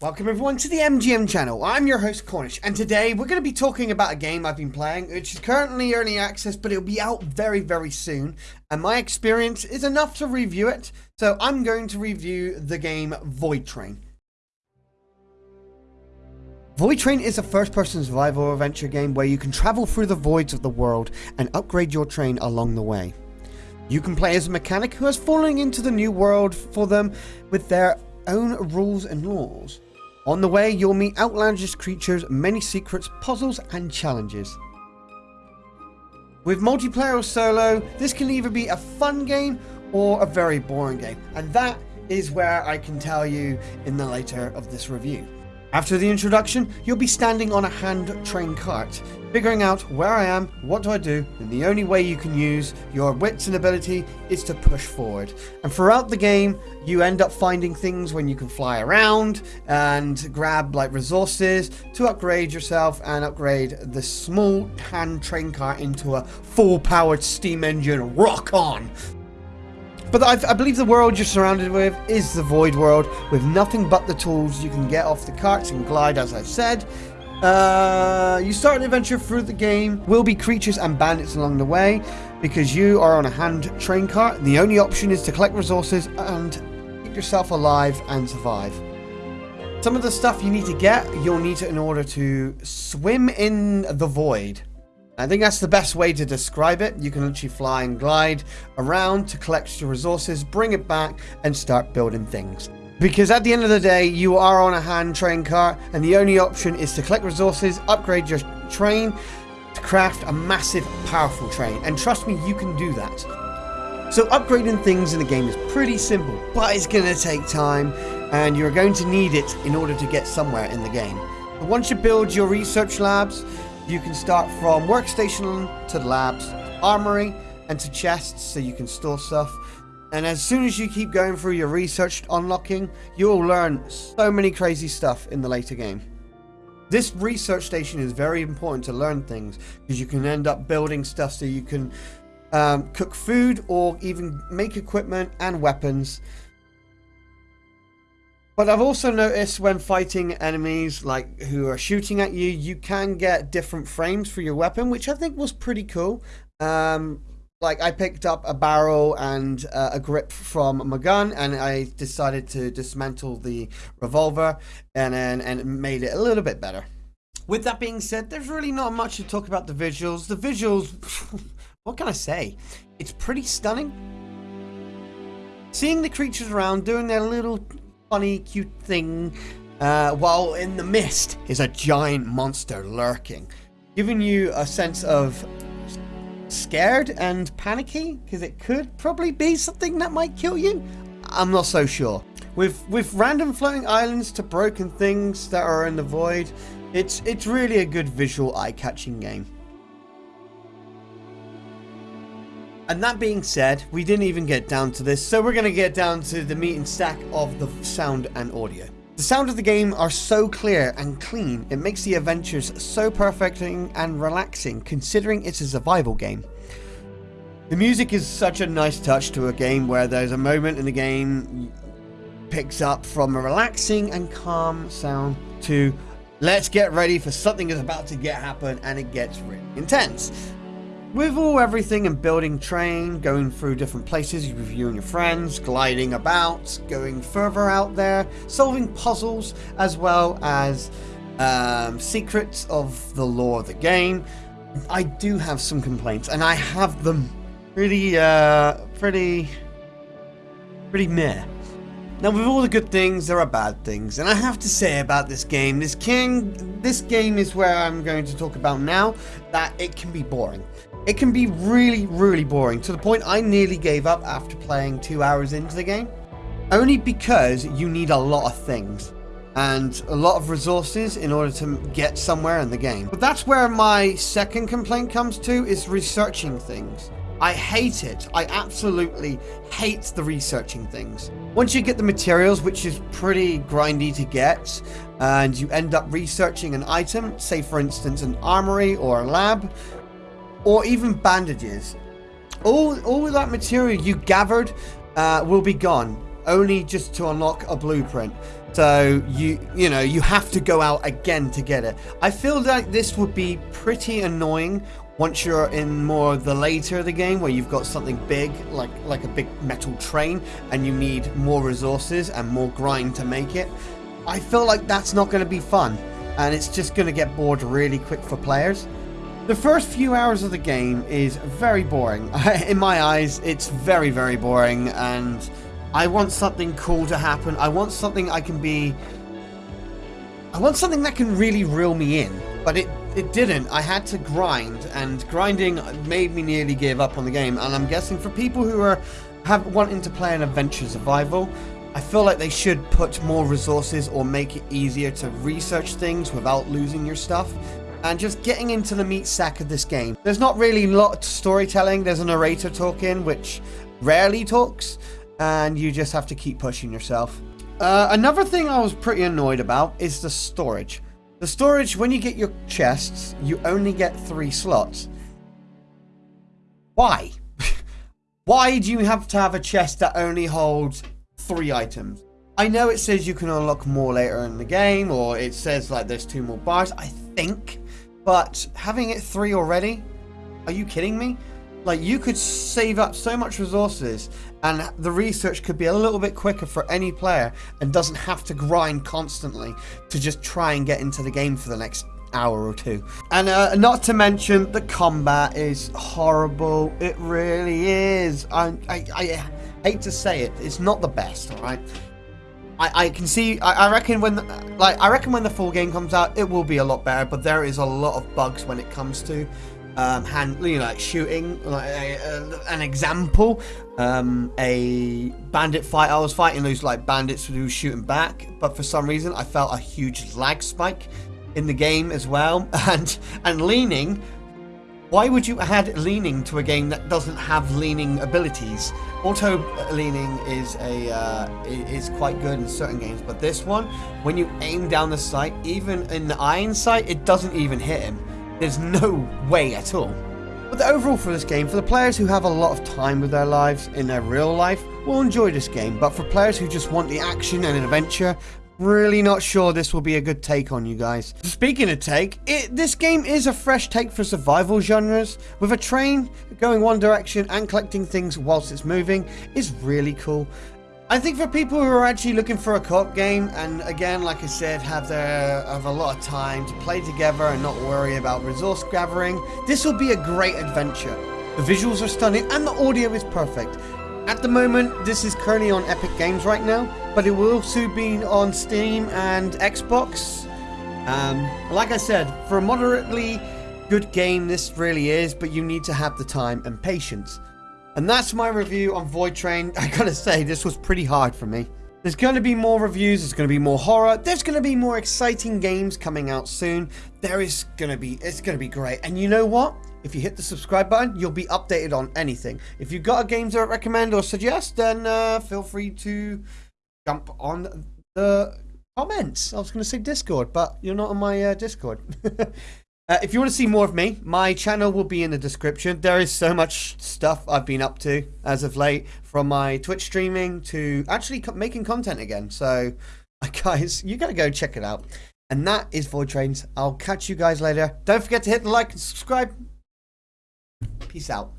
Welcome everyone to the MGM channel. I'm your host Cornish and today we're going to be talking about a game I've been playing which is currently early access but it'll be out very very soon and my experience is enough to review it so I'm going to review the game Void Train. Void Train is a first-person survival adventure game where you can travel through the voids of the world and upgrade your train along the way. You can play as a mechanic who has fallen into the new world for them with their own rules and laws. On the way, you'll meet outlandish creatures, many secrets, puzzles, and challenges. With multiplayer or solo, this can either be a fun game or a very boring game, and that is where I can tell you in the later of this review. After the introduction, you'll be standing on a hand train cart, figuring out where I am, what do I do, and the only way you can use your wits and ability is to push forward. And throughout the game, you end up finding things when you can fly around and grab like resources to upgrade yourself and upgrade the small hand train cart into a full powered steam engine rock on but I, I, believe the world you're surrounded with is the Void World, with nothing but the tools you can get off the carts and glide, as I've said. Uh, you start an adventure through the game, will be creatures and bandits along the way, because you are on a hand train cart. The only option is to collect resources and keep yourself alive and survive. Some of the stuff you need to get, you'll need to in order to swim in the void. I think that's the best way to describe it. You can literally fly and glide around to collect your resources, bring it back, and start building things. Because at the end of the day, you are on a hand train cart, and the only option is to collect resources, upgrade your train, to craft a massive, powerful train. And trust me, you can do that. So upgrading things in the game is pretty simple, but it's going to take time, and you're going to need it in order to get somewhere in the game. But once you build your research labs, you can start from workstation to labs, armory, and to chests so you can store stuff. And as soon as you keep going through your research unlocking, you'll learn so many crazy stuff in the later game. This research station is very important to learn things because you can end up building stuff so you can um, cook food or even make equipment and weapons but I've also noticed when fighting enemies like who are shooting at you, you can get different frames for your weapon, which I think was pretty cool. Um, like I picked up a barrel and uh, a grip from my gun, and I decided to dismantle the revolver, and then and made it a little bit better. With that being said, there's really not much to talk about the visuals. The visuals, what can I say? It's pretty stunning. Seeing the creatures around doing their little funny, cute thing, uh, while in the mist is a giant monster lurking, giving you a sense of scared and panicky because it could probably be something that might kill you. I'm not so sure. With with random floating islands to broken things that are in the void, it's it's really a good visual eye-catching game. And that being said, we didn't even get down to this, so we're going to get down to the meat and stack of the sound and audio. The sound of the game are so clear and clean, it makes the adventures so perfect and relaxing considering it's a survival game. The music is such a nice touch to a game where there's a moment in the game picks up from a relaxing and calm sound to let's get ready for something that's about to get happen and it gets really intense. With all everything and building train, going through different places with you and your friends, gliding about, going further out there, solving puzzles, as well as um, secrets of the lore of the game, I do have some complaints, and I have them pretty, uh, pretty, pretty meh. Now, with all the good things, there are bad things, and I have to say about this game, this king, this game is where I'm going to talk about now, that it can be boring. It can be really, really boring, to the point I nearly gave up after playing two hours into the game. Only because you need a lot of things and a lot of resources in order to get somewhere in the game. But that's where my second complaint comes to, is researching things. I hate it. I absolutely hate the researching things. Once you get the materials, which is pretty grindy to get, and you end up researching an item, say for instance an armory or a lab, or even bandages. All, all that material you gathered uh, will be gone. only just to unlock a blueprint. So you you know you have to go out again to get it. I feel like this would be pretty annoying once you're in more of the later of the game where you've got something big like like a big metal train and you need more resources and more grind to make it. I feel like that's not going to be fun and it's just going to get bored really quick for players. The first few hours of the game is very boring. in my eyes, it's very very boring and I want something cool to happen. I want something I can be... I want something that can really reel me in. But it, it didn't. I had to grind. And grinding made me nearly give up on the game. And I'm guessing for people who are have wanting to play an adventure survival, I feel like they should put more resources or make it easier to research things without losing your stuff and just getting into the meat sack of this game. There's not really a lot of storytelling. There's a narrator talking, which rarely talks, and you just have to keep pushing yourself. Uh, another thing I was pretty annoyed about is the storage. The storage, when you get your chests, you only get three slots. Why? Why do you have to have a chest that only holds three items? I know it says you can unlock more later in the game, or it says like there's two more bars, I think, but having it three already? Are you kidding me? Like, you could save up so much resources and the research could be a little bit quicker for any player and doesn't have to grind constantly to just try and get into the game for the next hour or two. And uh, not to mention, the combat is horrible. It really is. I, I, I hate to say it. It's not the best, alright? I, I can see, I, I reckon when, the, like, I reckon when the full game comes out, it will be a lot better, but there is a lot of bugs when it comes to um, hand, you know, like shooting. Like an example, um, a bandit fight. I was fighting those like bandits who were shooting back, but for some reason I felt a huge lag spike in the game as well, and and leaning. Why would you add leaning to a game that doesn't have leaning abilities? Auto leaning is a uh, is quite good in certain games, but this one, when you aim down the sight, even in the iron sight, it doesn't even hit him. There's no way at all. But the overall for this game, for the players who have a lot of time with their lives in their real life, will enjoy this game. But for players who just want the action and adventure, really not sure this will be a good take on you guys. Speaking of take, it, this game is a fresh take for survival genres, with a train going one direction and collecting things whilst it's moving is really cool. I think for people who are actually looking for a co-op game, and again, like I said, have their have a lot of time to play together and not worry about resource gathering, this will be a great adventure. The visuals are stunning and the audio is perfect. At the moment, this is currently on Epic Games right now, but it will soon be on Steam and Xbox. Um, like I said, for a moderately good game, this really is, but you need to have the time and patience. And that's my review on Void Train. I gotta say, this was pretty hard for me. There's going to be more reviews, there's going to be more horror, there's going to be more exciting games coming out soon. There is going to be, it's going to be great. And you know what? If you hit the subscribe button, you'll be updated on anything. If you've got a game to recommend or suggest, then uh, feel free to jump on the comments. I was going to say Discord, but you're not on my uh, Discord. Uh, if you want to see more of me, my channel will be in the description. There is so much stuff I've been up to as of late, from my Twitch streaming to actually co making content again. So, guys, you got to go check it out. And that is Void Trains. I'll catch you guys later. Don't forget to hit the like and subscribe. Peace out.